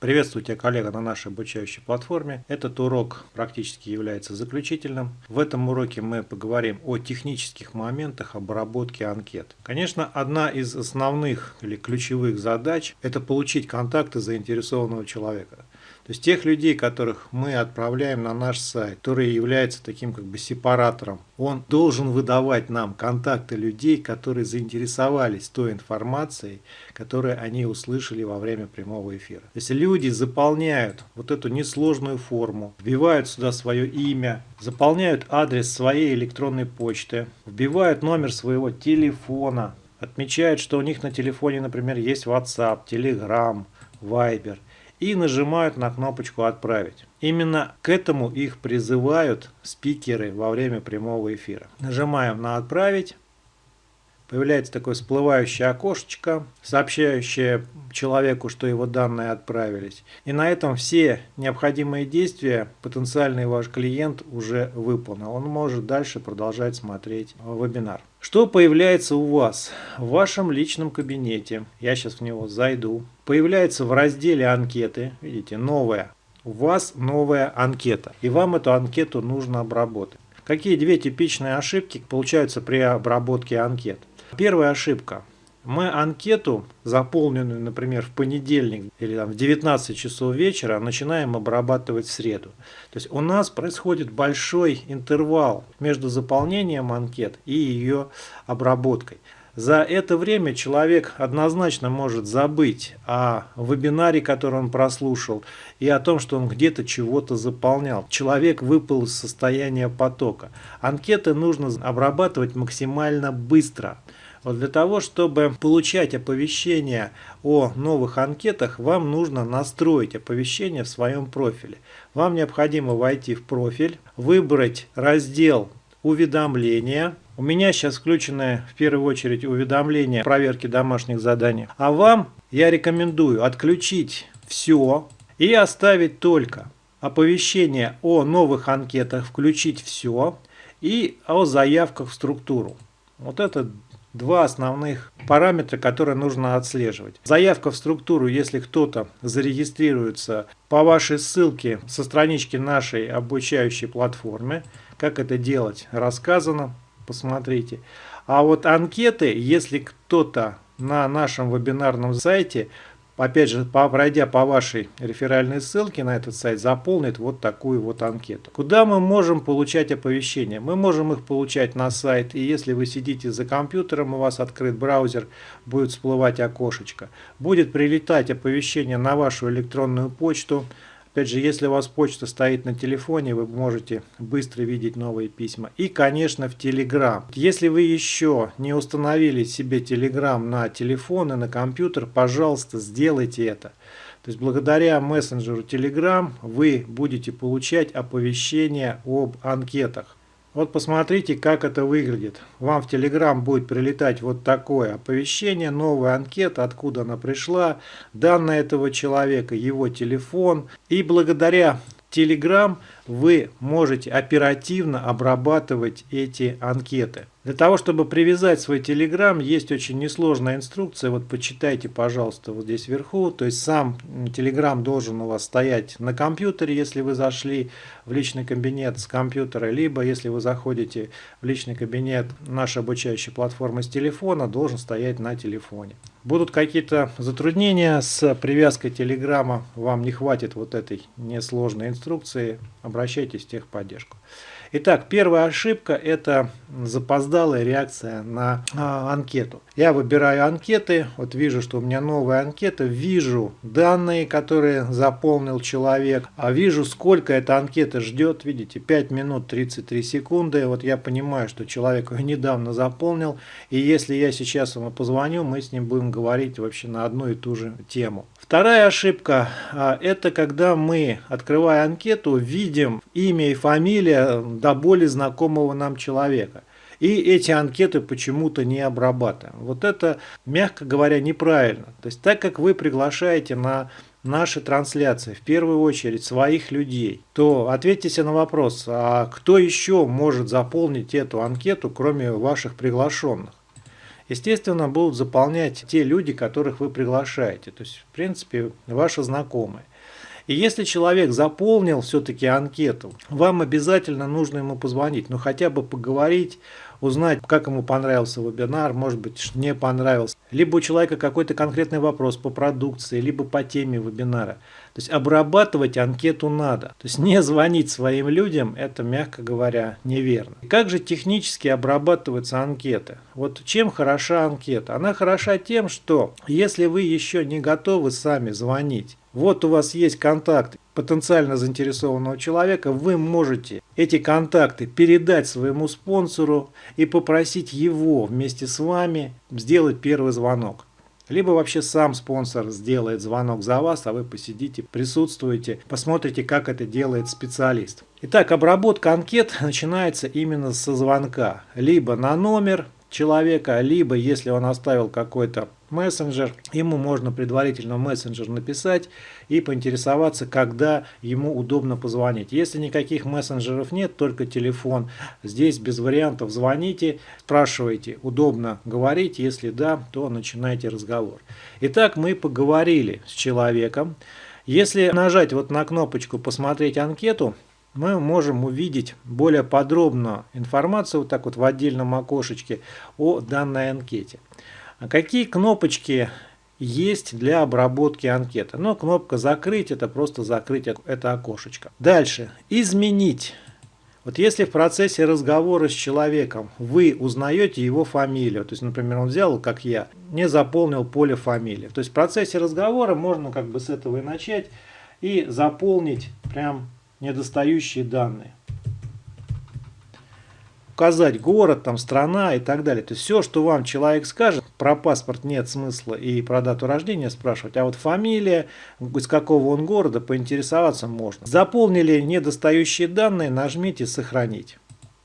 Приветствую тебя, коллега, на нашей обучающей платформе. Этот урок практически является заключительным. В этом уроке мы поговорим о технических моментах обработки анкет. Конечно, одна из основных или ключевых задач – это получить контакты заинтересованного человека. То есть тех людей, которых мы отправляем на наш сайт, которые являются таким как бы сепаратором, он должен выдавать нам контакты людей, которые заинтересовались той информацией, которую они услышали во время прямого эфира. То есть люди заполняют вот эту несложную форму, вбивают сюда свое имя, заполняют адрес своей электронной почты, вбивают номер своего телефона, отмечают, что у них на телефоне, например, есть WhatsApp, Telegram, Viber – и нажимают на кнопочку «Отправить». Именно к этому их призывают спикеры во время прямого эфира. Нажимаем на «Отправить». Появляется такое всплывающее окошечко, сообщающее человеку, что его данные отправились. И на этом все необходимые действия потенциальный ваш клиент уже выполнил. Он может дальше продолжать смотреть вебинар. Что появляется у вас в вашем личном кабинете? Я сейчас в него зайду. Появляется в разделе анкеты, видите, новая. У вас новая анкета. И вам эту анкету нужно обработать. Какие две типичные ошибки получаются при обработке анкет? Первая ошибка. Мы анкету, заполненную, например, в понедельник или там, в 19 часов вечера, начинаем обрабатывать в среду. То есть у нас происходит большой интервал между заполнением анкет и ее обработкой. За это время человек однозначно может забыть о вебинаре, который он прослушал, и о том, что он где-то чего-то заполнял. Человек выпал из состояния потока. Анкеты нужно обрабатывать максимально быстро. Вот для того, чтобы получать оповещения о новых анкетах, вам нужно настроить оповещение в своем профиле. Вам необходимо войти в профиль, выбрать раздел уведомления. У меня сейчас включены в первую очередь уведомления проверки домашних заданий. А вам я рекомендую отключить все и оставить только оповещение о новых анкетах, включить все и о заявках в структуру. Вот это два основных параметра, которые нужно отслеживать. Заявка в структуру, если кто-то зарегистрируется по вашей ссылке со странички нашей обучающей платформы, как это делать, рассказано, посмотрите. А вот анкеты, если кто-то на нашем вебинарном сайте опять же, пройдя по вашей реферальной ссылке на этот сайт, заполнит вот такую вот анкету. Куда мы можем получать оповещения? Мы можем их получать на сайт, и если вы сидите за компьютером, у вас открыт браузер, будет всплывать окошечко. Будет прилетать оповещение на вашу электронную почту, Опять же, если у вас почта стоит на телефоне, вы можете быстро видеть новые письма. И, конечно, в Telegram. Если вы еще не установили себе Telegram на телефон и на компьютер, пожалуйста, сделайте это. То есть благодаря мессенджеру Telegram вы будете получать оповещения об анкетах. Вот посмотрите, как это выглядит. Вам в Telegram будет прилетать вот такое оповещение, новая анкета, откуда она пришла, данные этого человека, его телефон. И благодаря Telegram вы можете оперативно обрабатывать эти анкеты. Для того, чтобы привязать свой Telegram, есть очень несложная инструкция. Вот почитайте, пожалуйста, вот здесь вверху. То есть сам Telegram должен у вас стоять на компьютере, если вы зашли в личный кабинет с компьютера, либо если вы заходите в личный кабинет нашей обучающей платформы с телефона, должен стоять на телефоне. Будут какие-то затруднения с привязкой Телеграма, вам не хватит вот этой несложной инструкции, обращайтесь в техподдержку. Итак, первая ошибка – это запоздалая реакция на а, анкету. Я выбираю анкеты, вот вижу, что у меня новая анкета, вижу данные, которые заполнил человек, а вижу, сколько эта анкета ждет, видите, 5 минут 33 секунды. Вот я понимаю, что человек ее недавно заполнил, и если я сейчас ему позвоню, мы с ним будем говорить вообще на одну и ту же тему. Вторая ошибка а, – это когда мы, открывая анкету, видим имя и фамилия до боли знакомого нам человека. И эти анкеты почему-то не обрабатываем. Вот это, мягко говоря, неправильно. То есть так как вы приглашаете на наши трансляции, в первую очередь своих людей, то ответьте на вопрос, а кто еще может заполнить эту анкету, кроме ваших приглашенных? естественно, будут заполнять те люди, которых вы приглашаете. То есть, в принципе, ваши знакомые. И если человек заполнил все-таки анкету, вам обязательно нужно ему позвонить, ну хотя бы поговорить, узнать, как ему понравился вебинар, может быть, не понравился. Либо у человека какой-то конкретный вопрос по продукции, либо по теме вебинара. То есть обрабатывать анкету надо. То есть не звонить своим людям, это, мягко говоря, неверно. Как же технически обрабатываются анкеты? Вот чем хороша анкета? Она хороша тем, что если вы еще не готовы сами звонить, вот у вас есть контакт потенциально заинтересованного человека, вы можете эти контакты передать своему спонсору и попросить его вместе с вами сделать первый звонок. Либо вообще сам спонсор сделает звонок за вас, а вы посидите, присутствуете, посмотрите, как это делает специалист. Итак, обработка анкет начинается именно со звонка. Либо на номер человека, либо если он оставил какой-то мессенджер, ему можно предварительно мессенджер написать и поинтересоваться, когда ему удобно позвонить. Если никаких мессенджеров нет, только телефон, здесь без вариантов звоните, спрашивайте, удобно говорить, если да, то начинайте разговор. Итак, мы поговорили с человеком. Если нажать вот на кнопочку «Посмотреть анкету», мы можем увидеть более подробно информацию вот так вот в отдельном окошечке о данной анкете. А какие кнопочки есть для обработки анкеты? Ну, кнопка «Закрыть» – это просто закрыть это окошечко. Дальше. «Изменить». Вот если в процессе разговора с человеком вы узнаете его фамилию, то есть, например, он взял, как я, не заполнил поле фамилии. То есть в процессе разговора можно как бы с этого и начать и заполнить прям недостающие данные. Указать город, там, страна и так далее. То есть все, что вам человек скажет, про паспорт нет смысла и про дату рождения спрашивать, а вот фамилия, из какого он города, поинтересоваться можно. Заполнили недостающие данные, нажмите «Сохранить».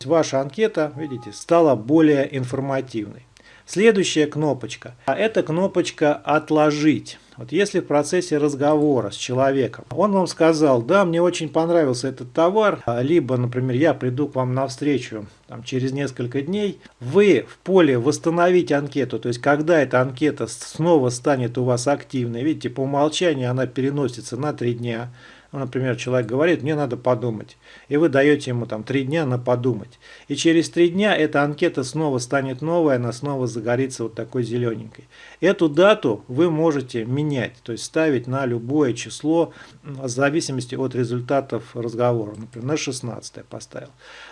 Ваша анкета, видите, стала более информативной. Следующая кнопочка. А это кнопочка «Отложить». Вот если в процессе разговора с человеком он вам сказал, да, мне очень понравился этот товар, либо, например, я приду к вам навстречу там, через несколько дней, вы в поле «Восстановить анкету», то есть когда эта анкета снова станет у вас активной, видите, по умолчанию она переносится на 3 дня, ну, например, человек говорит, мне надо подумать. И вы даете ему там три дня на подумать. И через три дня эта анкета снова станет новая, она снова загорится вот такой зелененькой. Эту дату вы можете менять, то есть ставить на любое число в зависимости от результатов разговора. Например, на 16 поставил.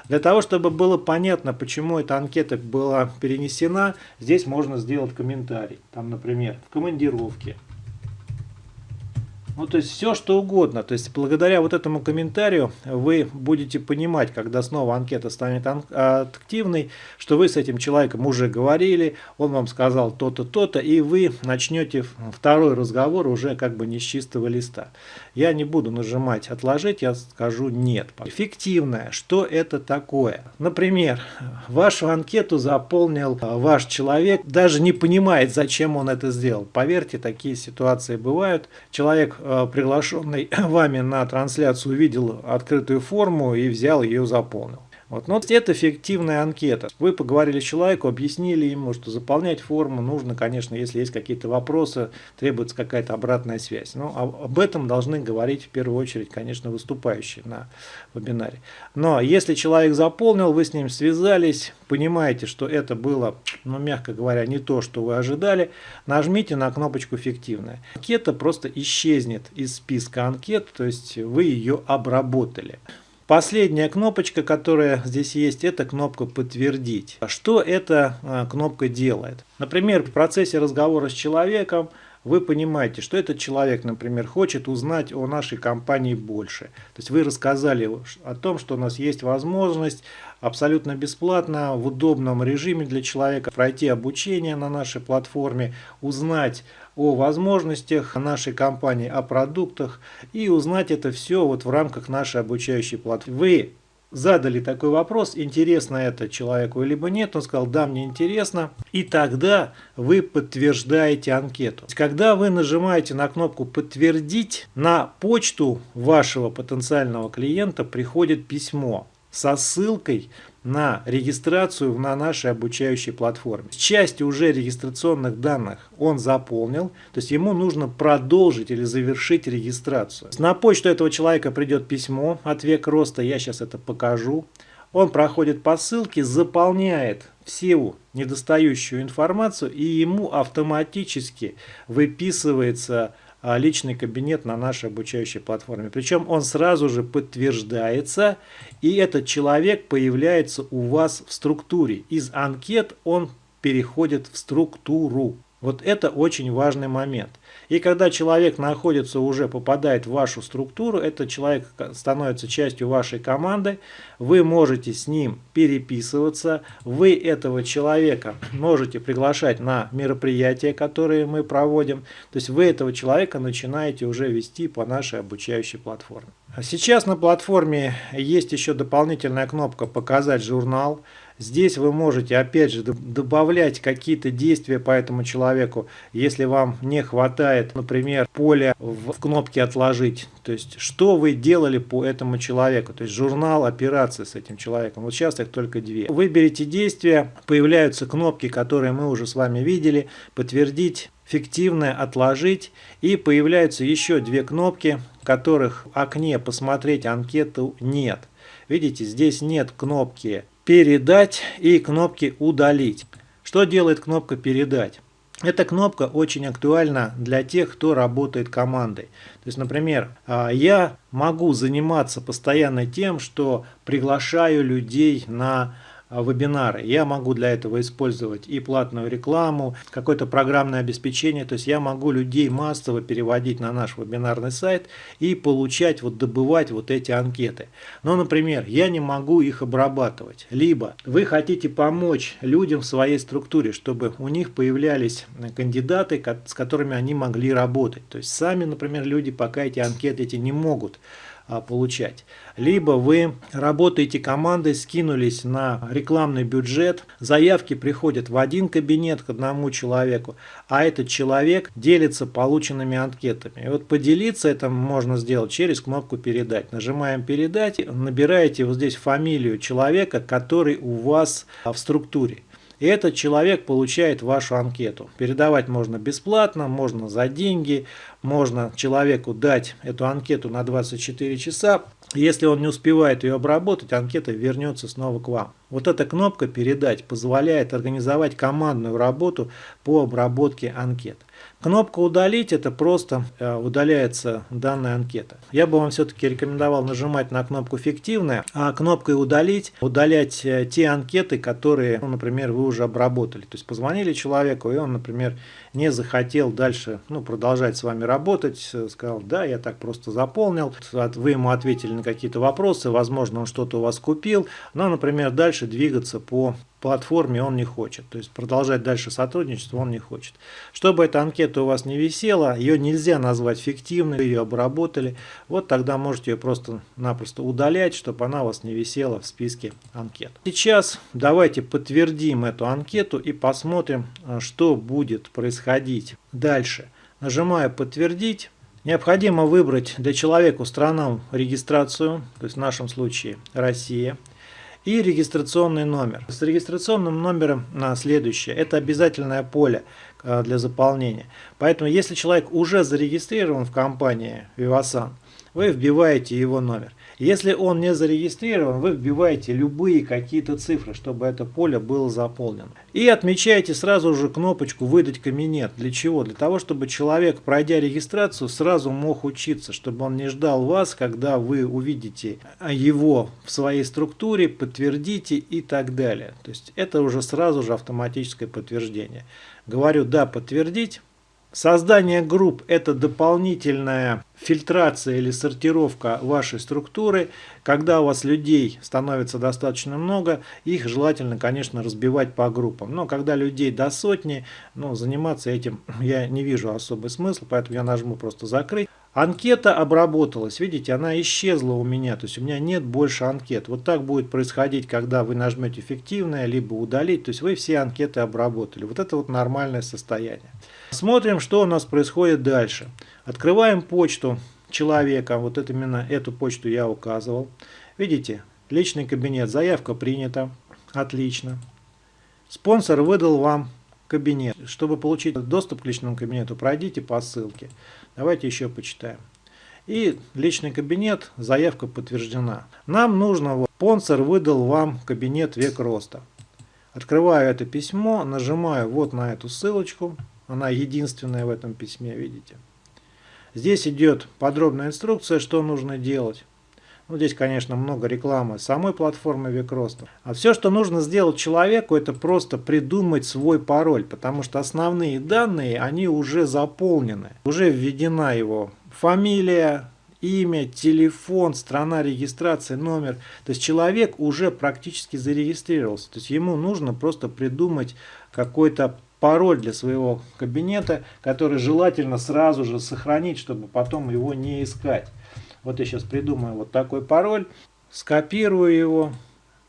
Для того, чтобы было понятно, почему эта анкета была перенесена, здесь можно сделать комментарий. Там, например, в командировке ну, то есть все, что угодно. То есть благодаря вот этому комментарию вы будете понимать, когда снова анкета станет активной, что вы с этим человеком уже говорили, он вам сказал то-то, то-то, и вы начнете второй разговор уже как бы не с чистого листа. Я не буду нажимать «Отложить», я скажу «Нет». Эффективное. Что это такое? Например, вашу анкету заполнил ваш человек, даже не понимает, зачем он это сделал. Поверьте, такие ситуации бывают. Человек приглашенный вами на трансляцию увидел открытую форму и взял ее заполнил. Вот. Но это эффективная анкета. Вы поговорили с человеком, объяснили ему, что заполнять форму нужно, конечно, если есть какие-то вопросы, требуется какая-то обратная связь. Но об этом должны говорить в первую очередь, конечно, выступающие на вебинаре. Но если человек заполнил, вы с ним связались, понимаете, что это было, ну, мягко говоря, не то, что вы ожидали, нажмите на кнопочку «Эффективная». Анкета просто исчезнет из списка анкет, то есть вы ее обработали. Последняя кнопочка, которая здесь есть, это кнопка «Подтвердить». Что эта а, кнопка делает? Например, в процессе разговора с человеком вы понимаете, что этот человек, например, хочет узнать о нашей компании больше. То есть вы рассказали о том, что у нас есть возможность абсолютно бесплатно, в удобном режиме для человека пройти обучение на нашей платформе, узнать о возможностях нашей компании, о продуктах и узнать это все вот в рамках нашей обучающей платформы. Вы задали такой вопрос, интересно это человеку либо нет, он сказал, да, мне интересно, и тогда вы подтверждаете анкету. Когда вы нажимаете на кнопку «Подтвердить», на почту вашего потенциального клиента приходит письмо со ссылкой на регистрацию на нашей обучающей платформе. Часть уже регистрационных данных он заполнил, то есть ему нужно продолжить или завершить регистрацию. На почту этого человека придет письмо от век роста, я сейчас это покажу. Он проходит по ссылке, заполняет всю недостающую информацию и ему автоматически выписывается личный кабинет на нашей обучающей платформе. Причем он сразу же подтверждается, и этот человек появляется у вас в структуре. Из анкет он переходит в структуру. Вот это очень важный момент. И когда человек находится уже, попадает в вашу структуру, этот человек становится частью вашей команды, вы можете с ним переписываться, вы этого человека можете приглашать на мероприятия, которые мы проводим, то есть вы этого человека начинаете уже вести по нашей обучающей платформе. Сейчас на платформе есть еще дополнительная кнопка «Показать журнал». Здесь вы можете опять же добавлять какие-то действия по этому человеку, если вам не хватает, например, поля в кнопке «Отложить». То есть, что вы делали по этому человеку, то есть журнал операции с этим человеком. Вот сейчас их только две. Выберите действия, появляются кнопки, которые мы уже с вами видели, подтвердить, фиктивное отложить и появляются еще две кнопки, которых в окне посмотреть анкету нет. Видите, здесь нет кнопки передать и кнопки удалить. Что делает кнопка передать? Эта кнопка очень актуальна для тех, кто работает командой. То есть, например, а, я могу заниматься постоянно тем, что приглашаю людей на вебинары. Я могу для этого использовать и платную рекламу, какое-то программное обеспечение. То есть я могу людей массово переводить на наш вебинарный сайт и получать, вот добывать вот эти анкеты. Но, например, я не могу их обрабатывать. Либо вы хотите помочь людям в своей структуре, чтобы у них появлялись кандидаты, с которыми они могли работать. То есть сами, например, люди пока эти анкеты эти не могут а, получать. Либо вы работаете командой, скинулись на рекламный бюджет, заявки приходят в один кабинет к одному человеку, а этот человек делится полученными анкетами. И вот поделиться это можно сделать через кнопку «Передать». Нажимаем «Передать», набираете вот здесь фамилию человека, который у вас в структуре. И этот человек получает вашу анкету. Передавать можно бесплатно, можно за деньги, можно человеку дать эту анкету на 24 часа. Если он не успевает ее обработать, анкета вернется снова к вам. Вот эта кнопка «Передать» позволяет организовать командную работу по обработке анкет. Кнопка «Удалить» – это просто э, удаляется данная анкета. Я бы вам все-таки рекомендовал нажимать на кнопку «Фиктивная», а кнопкой «Удалить» удалять э, те анкеты, которые, ну, например, вы уже обработали. То есть позвонили человеку, и он, например, не захотел дальше ну, продолжать с вами работать, э, сказал, да, я так просто заполнил, вы ему ответили на какие-то вопросы, возможно, он что-то у вас купил, но, например, дальше двигаться по платформе он не хочет. То есть продолжать дальше сотрудничество он не хочет. Чтобы эта анкета у вас не висела, ее нельзя назвать фиктивной, ее обработали. Вот тогда можете ее просто-напросто удалять, чтобы она у вас не висела в списке анкет. Сейчас давайте подтвердим эту анкету и посмотрим, э, что будет происходить дальше. Нажимаю «Подтвердить». Необходимо выбрать для человека страну регистрацию, то есть в нашем случае Россия и регистрационный номер. С регистрационным номером на следующее. Это обязательное поле э, для заполнения. Поэтому, если человек уже зарегистрирован в компании Vivasan, вы вбиваете его номер. Если он не зарегистрирован, вы вбиваете любые какие-то цифры, чтобы это поле было заполнено. И отмечаете сразу же кнопочку «Выдать кабинет». Для чего? Для того, чтобы человек, пройдя регистрацию, сразу мог учиться, чтобы он не ждал вас, когда вы увидите его в своей структуре, подтвердите и так далее. То есть это уже сразу же автоматическое подтверждение. Говорю «Да, подтвердить». Создание групп – это дополнительная фильтрация или сортировка вашей структуры. Когда у вас людей становится достаточно много, их желательно, конечно, разбивать по группам. Но когда людей до сотни, ну, заниматься этим я не вижу особый смысл, поэтому я нажму просто «Закрыть». Анкета обработалась, видите, она исчезла у меня, то есть у меня нет больше анкет. Вот так будет происходить, когда вы нажмете «Эффективное», либо «Удалить», то есть вы все анкеты обработали. Вот это вот нормальное состояние. Смотрим, что у нас происходит дальше. Открываем почту человека, вот это именно эту почту я указывал. Видите, Личный кабинет. Заявка принята. Отлично. Спонсор выдал вам кабинет. Чтобы получить доступ к личному кабинету, пройдите по ссылке. Давайте еще почитаем. И личный кабинет, заявка подтверждена. Нам нужно, вот, спонсор выдал вам кабинет век роста. Открываю это письмо, нажимаю вот на эту ссылочку. Она единственная в этом письме, видите. Здесь идет подробная инструкция, что нужно делать. Ну, здесь, конечно, много рекламы самой платформы Викроста. А все, что нужно сделать человеку, это просто придумать свой пароль, потому что основные данные, они уже заполнены. Уже введена его фамилия, имя, телефон, страна регистрации, номер. То есть человек уже практически зарегистрировался. То есть ему нужно просто придумать какой-то пароль для своего кабинета, который желательно сразу же сохранить, чтобы потом его не искать. Вот я сейчас придумаю вот такой пароль, скопирую его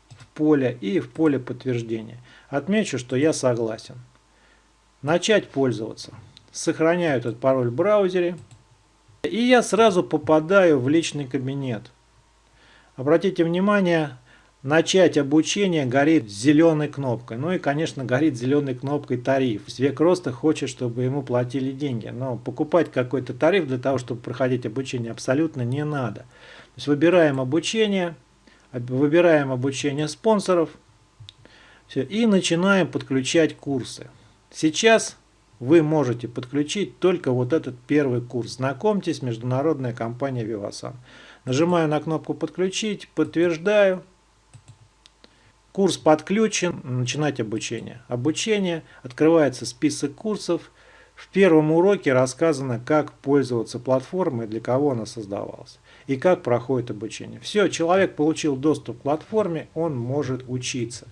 в поле и в поле подтверждения. Отмечу, что я согласен. Начать пользоваться. Сохраняю этот пароль в браузере. И я сразу попадаю в личный кабинет. Обратите внимание, начать обучение горит зеленой кнопкой. Ну и, конечно, горит зеленой кнопкой тариф. Век роста хочет, чтобы ему платили деньги. Но покупать какой-то тариф для того, чтобы проходить обучение, абсолютно не надо. То есть выбираем обучение, выбираем обучение спонсоров все, и начинаем подключать курсы. Сейчас вы можете подключить только вот этот первый курс. Знакомьтесь, международная компания Vivasan. Нажимаю на кнопку «Подключить», подтверждаю. Курс подключен, начинать обучение. Обучение, открывается список курсов. В первом уроке рассказано, как пользоваться платформой, для кого она создавалась и как проходит обучение. Все, человек получил доступ к платформе, он может учиться.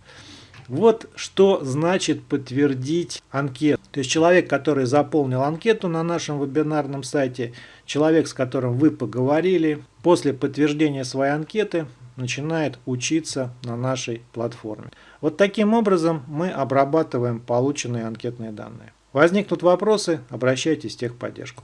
Вот что значит подтвердить анкету. То есть человек, который заполнил анкету на нашем вебинарном сайте, человек, с которым вы поговорили, после подтверждения своей анкеты начинает учиться на нашей платформе. Вот таким образом мы обрабатываем полученные анкетные данные. Возникнут вопросы, обращайтесь в техподдержку.